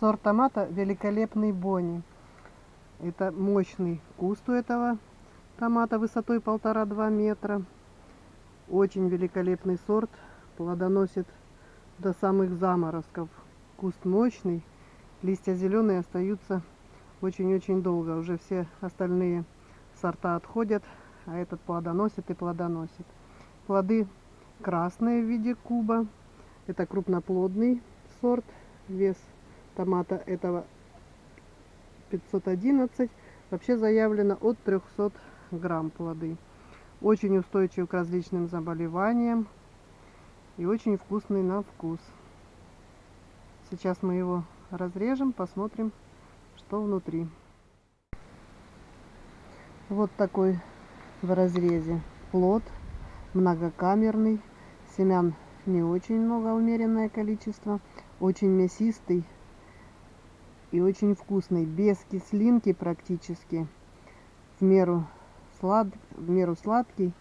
Сорт томата великолепный Бони. Это мощный куст у этого томата высотой полтора-два метра. Очень великолепный сорт. Плодоносит до самых заморозков. Куст мощный. Листья зеленые остаются очень-очень долго. Уже все остальные сорта отходят, а этот плодоносит и плодоносит. Плоды красные в виде куба. Это крупноплодный сорт. Вес томата этого 511. Вообще заявлено от 300 грамм плоды. Очень устойчив к различным заболеваниям и очень вкусный на вкус. Сейчас мы его разрежем, посмотрим, что внутри. Вот такой в разрезе плод, многокамерный, семян не очень много, умеренное количество, очень мясистый и очень вкусный, без кислинки практически, в меру, слад, в меру сладкий,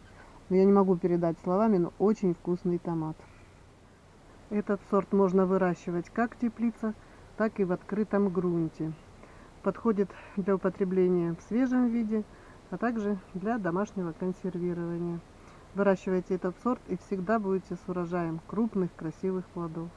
но я не могу передать словами, но очень вкусный томат. Этот сорт можно выращивать как в теплицах, так и в открытом грунте. Подходит для употребления в свежем виде, а также для домашнего консервирования. Выращивайте этот сорт и всегда будете с урожаем крупных красивых плодов.